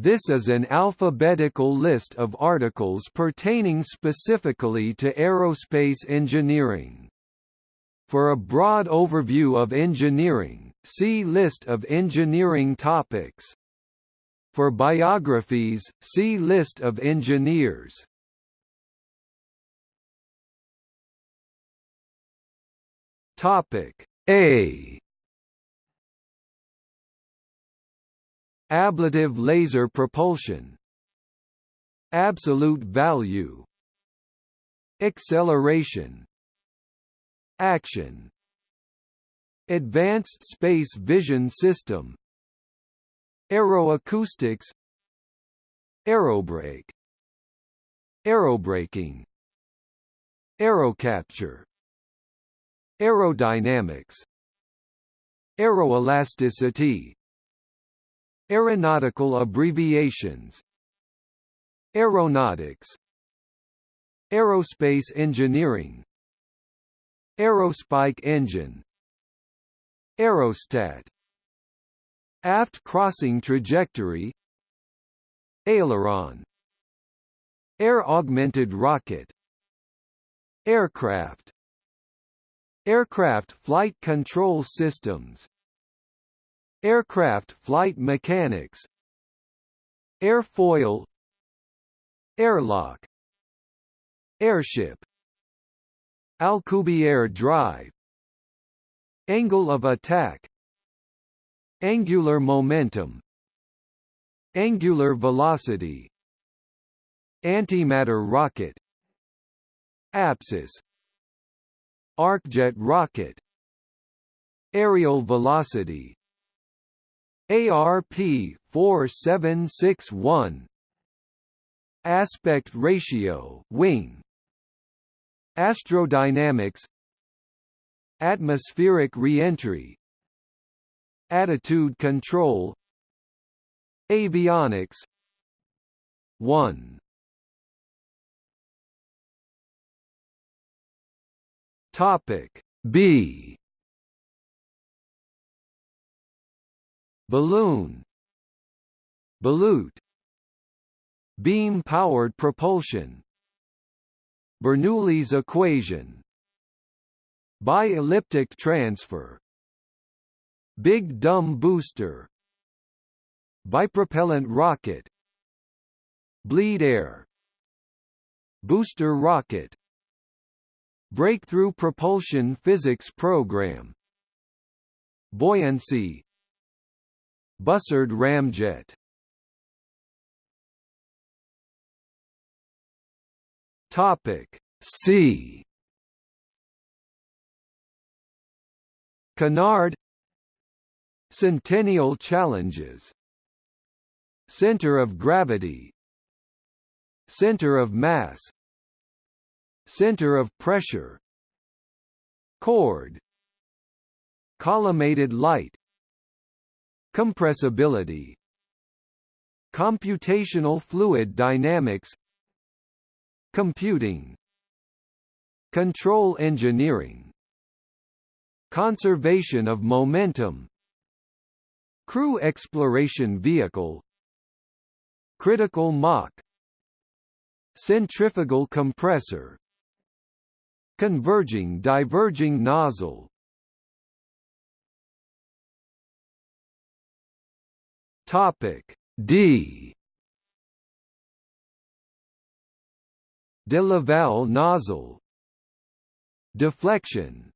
This is an alphabetical list of articles pertaining specifically to aerospace engineering. For a broad overview of engineering, see List of engineering topics. For biographies, see List of engineers. Topic A Ablative laser propulsion. Absolute value. Acceleration. Action. Advanced Space Vision System. Aeroacoustics. Aerobrake. Aerobraking. Aerocapture. Aerodynamics. Aeroelasticity Aeronautical abbreviations. Aeronautics. Aerospace engineering. Aerospike engine. Aerostat. Aft crossing trajectory. Aileron. Air-augmented rocket. Aircraft. Aircraft flight control systems Aircraft flight mechanics. Airfoil Airlock. Airship. Alcubierre drive. Angle of attack. Angular momentum. Angular velocity. Antimatter rocket. Apsis Arcjet rocket. Areal velocity ARP 4761 Aspect ratio wing. Astrodynamics. Atmospheric reentry. Attitude control. Avionics. 1 Topic B Balloon. Ballute. Beam-powered propulsion. Bernoulli's equation. Bi-elliptic transfer. Big Dumb Booster. Bipropellant rocket. Bleed air. Booster rocket. Breakthrough Propulsion Physics Program. Buoyancy Bussard ramjet. Topic C. Canard. Centennial Challenges. Center of Gravity. Center of Mass. Center of Pressure. Chord. Collimated light Compressibility Computational fluid dynamics Computing Control engineering Conservation of momentum Crew exploration vehicle Critical Mach Centrifugal compressor Converging diverging nozzle Topic D. De Laval nozzle. Deflection.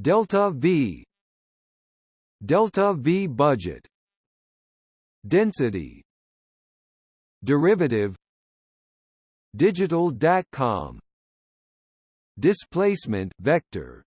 Delta V. Delta V budget. Density. Derivative. Digital DATCOM Displacement vector.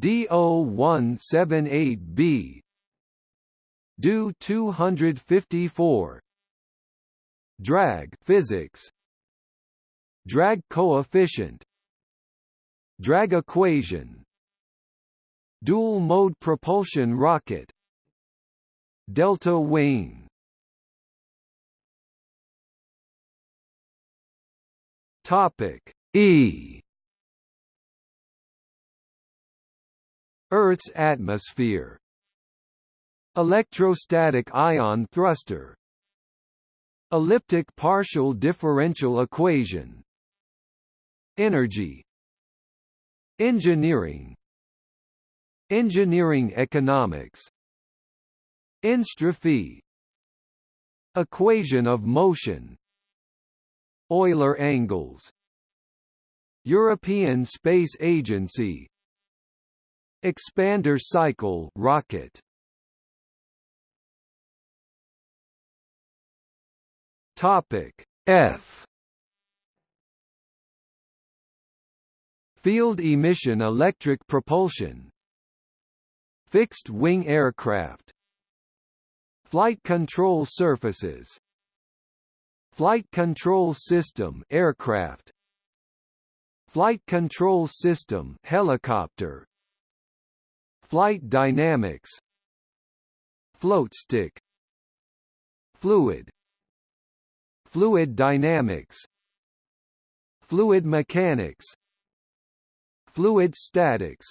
DO178B Do 254 Drag physics. Drag coefficient. Drag equation. Dual-mode propulsion rocket. Delta wing. Topic E. Earth's atmosphere Electrostatic ion thruster. Elliptic partial differential equation. Energy. Engineering. Engineering economics. Entropy. Equation of motion. Euler angles. European Space Agency. Expander cycle rocket Topic F. Field emission electric propulsion. Fixed-wing aircraft. Flight control surfaces. Flight control system aircraft. Flight control system helicopter. Flight dynamics. Float stick. Fluid Fluid dynamics Fluid mechanics Fluid statics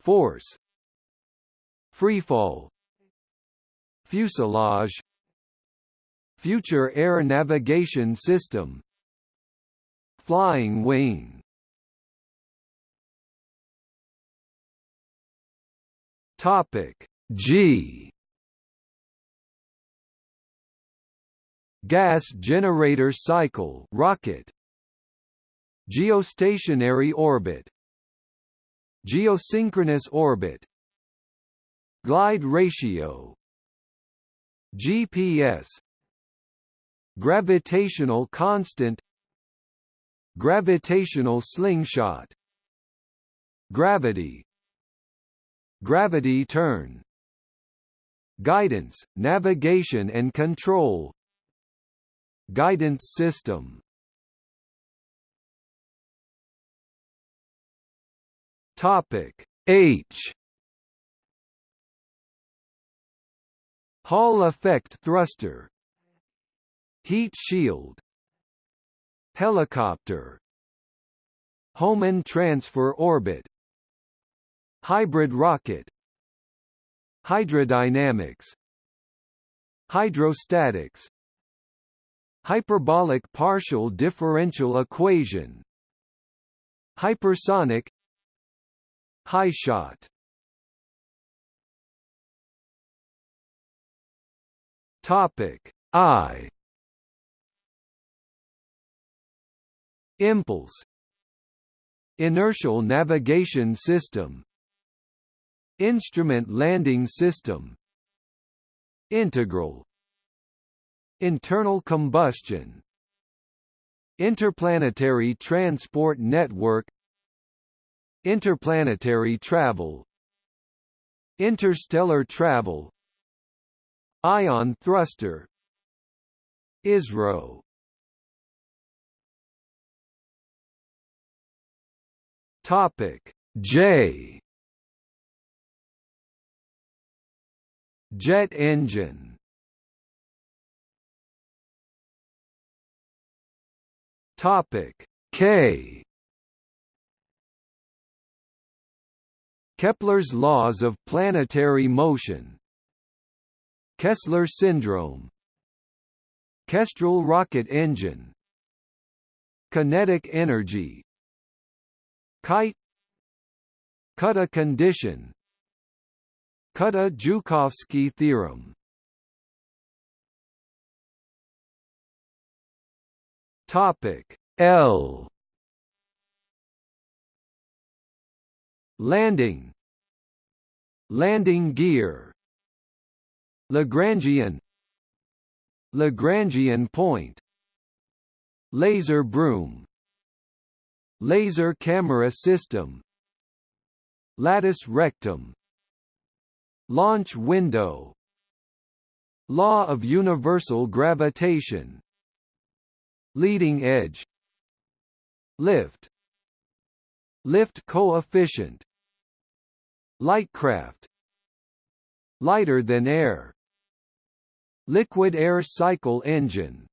Force Freefall Fuselage Future Air Navigation System Flying wing. Topic G Gas generator cycle rocket. Geostationary orbit. Geosynchronous orbit. Glide ratio. GPS Gravitational constant. Gravitational slingshot. Gravity. Gravity turn. Guidance, navigation and control Guidance system. Topic H. Hall effect thruster. Heat shield. Helicopter. Hohmann transfer orbit. Hybrid rocket. Hydrodynamics. Hydrostatics Hyperbolic partial differential equation. Hypersonic. HyShot. Topic I. Impulse. Inertial navigation system. Instrument landing system. Integral Internal combustion. Interplanetary transport network. Interplanetary travel. Interstellar travel. Ion thruster. ISRO. Topic J. Jet engine Topic K. Kepler's laws of planetary motion. Kessler syndrome. Kestrel rocket engine. Kinetic energy. Kite. Kutta condition. Kutta-Joukowski theorem Topic L. Landing. Landing gear. Lagrangian. Lagrangian point. Laser broom. Laser camera system. Latus rectum. Launch window. Law of universal gravitation Leading edge Lift Lift coefficient Lightcraft Lighter than air Liquid air cycle engine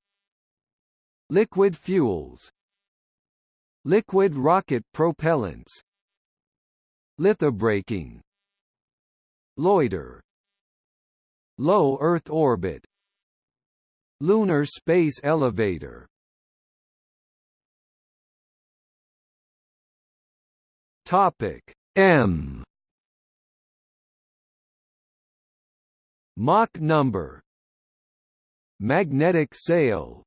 Liquid fuels Liquid rocket propellants Lithobraking Loiter Low Earth orbit Lunar Space Elevator Topic M. Mach number. Magnetic sail.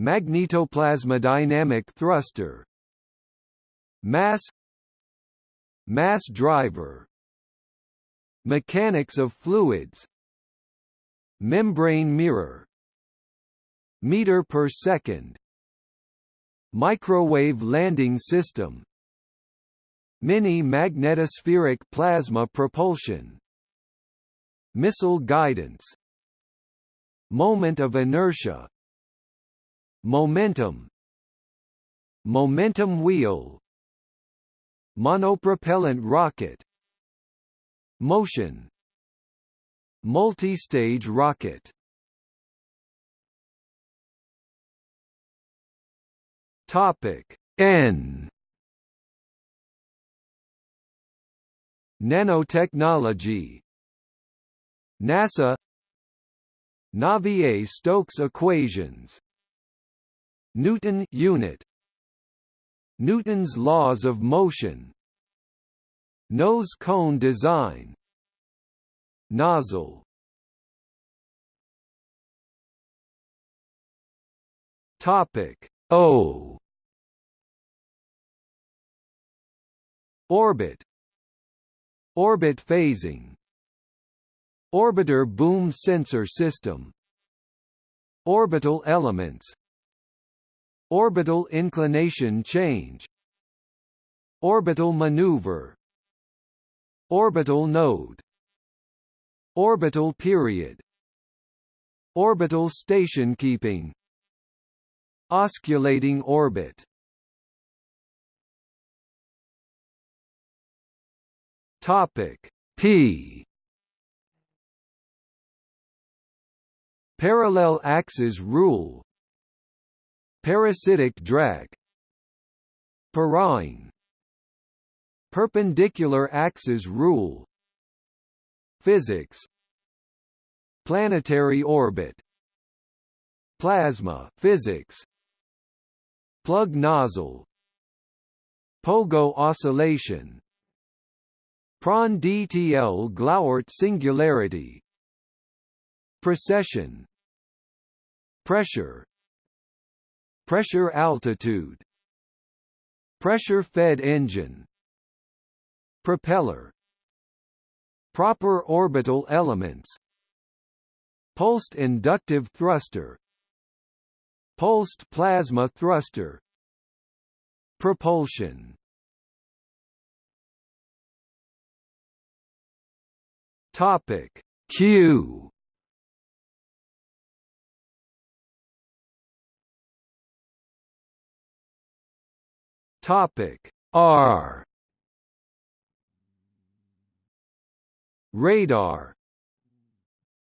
Magnetoplasmodynamic thruster. Mass. Mass driver. Mechanics of fluids. Membrane mirror. Meter per second. Microwave landing system Mini magnetospheric plasma propulsion. Missile guidance. Moment of inertia. Momentum. Momentum wheel. Monopropellant rocket. Motion. Multi-stage rocket. Topic N Nanotechnology. NASA. Navier-Stokes equations. Newton unit. Newton's laws of motion. Nose cone design. Nozzle. Topic O. Orbit Orbit phasing. Orbiter boom sensor system. Orbital elements. Orbital inclination change. Orbital maneuver. Orbital node. Orbital period. Orbital station keeping. Osculating orbit Topic P. Parallel axis rule. Parasitic drag. Parine Perpendicular axis rule. Physics. Planetary orbit. Plasma physics. Plug nozzle. Pogo oscillation Prandtl Glauert singularity. Precession. Pressure. Pressure altitude. Pressure-fed engine. Propeller. Proper orbital elements. Pulsed inductive thruster. Pulsed plasma thruster. Propulsion Topic. Q. Topic. R. Radar.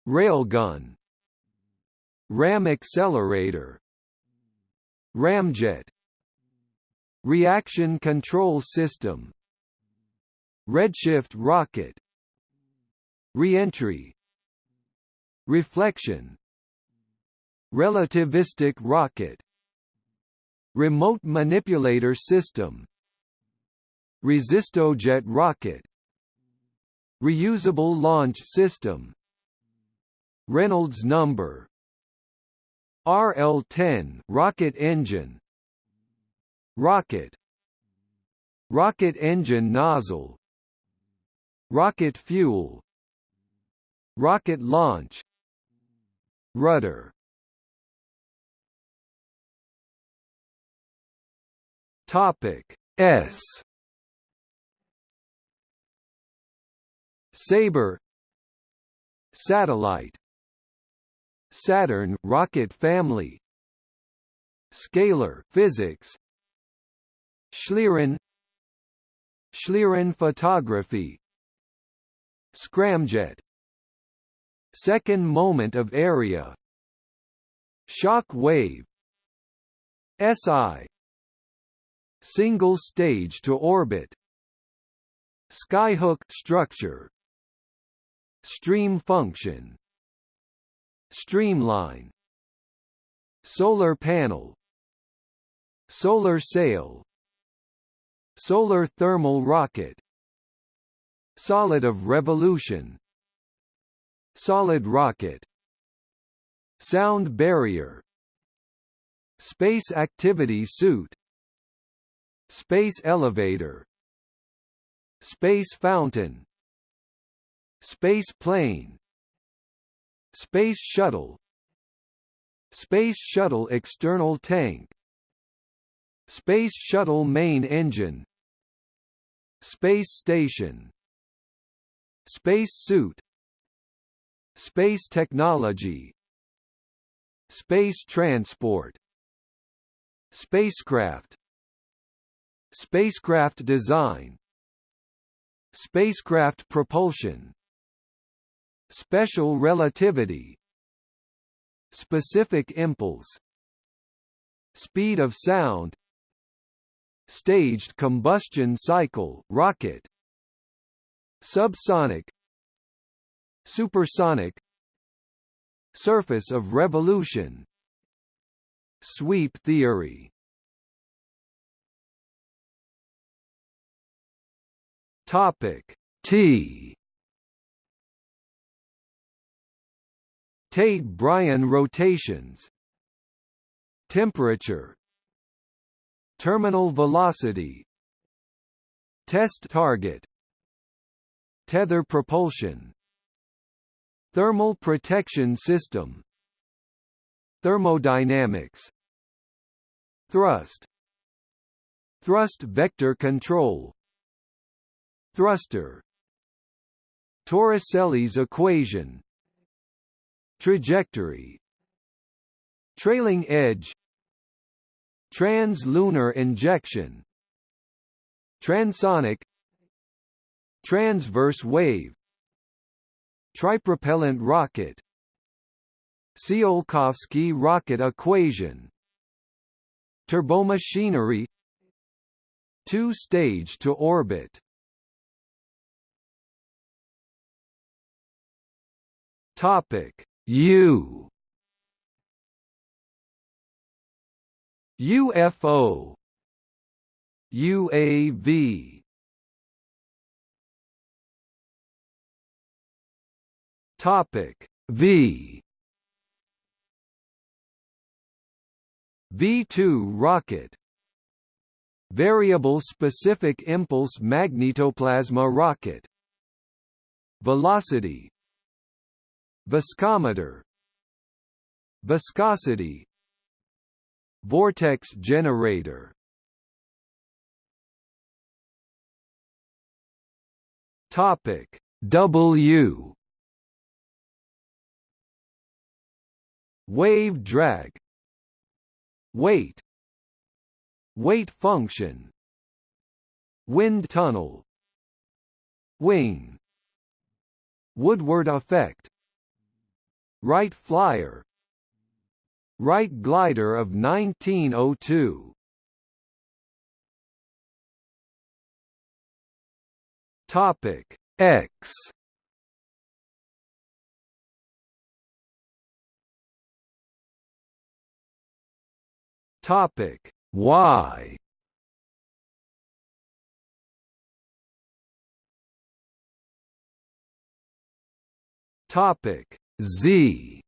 Railgun. Ram accelerator. Ramjet. Reaction control system. Redshift rocket Reentry Reflection Relativistic rocket Remote manipulator system Resistojet rocket Reusable launch system Reynolds number RL-10 rocket engine Rocket Rocket engine nozzle Rocket fuel Rocket launch. Rudder. Topic S. Sabre. Satellite. Saturn rocket family. Scalar physics. Schlieren. Schlieren photography. Scramjet Second moment of area. Shock wave. SI Single stage to orbit. Skyhook structure. Stream function. Streamline. Solar panel. Solar sail. Solar thermal rocket. Solid of revolution solid rocket sound barrier space activity suit space elevator space fountain space plane space shuttle space shuttle external tank space shuttle main engine space station space suit space technology. Space transport. Spacecraft. Spacecraft design. Spacecraft propulsion. Special relativity. Specific impulse. Speed of sound. Staged combustion cycle rocket. Subsonic supersonic surface of revolution. Sweep theory. Topic T. Tait-Bryan rotations. Temperature. Terminal velocity. Test target. Tether propulsion thermal protection system. Thermodynamics. Thrust. Thrust vector control. Thruster. Torricelli's equation. Trajectory. Trailing edge. Translunar injection. Transonic. Transverse wave Tripropellant rocket. Tsiolkovsky rocket equation. Turbomachinery. Two-stage to orbit. Topic. U. UFO UAV Topic V. V2 rocket. Variable specific impulse magnetoplasma rocket. Velocity. Viscometer. Viscosity. Vortex generator. Topic W Wave drag. Weight. Weight function. Wind tunnel. Wing. Woodward effect. Wright Flyer. Wright glider of 1902 Topic X Topic. Y Topic. Z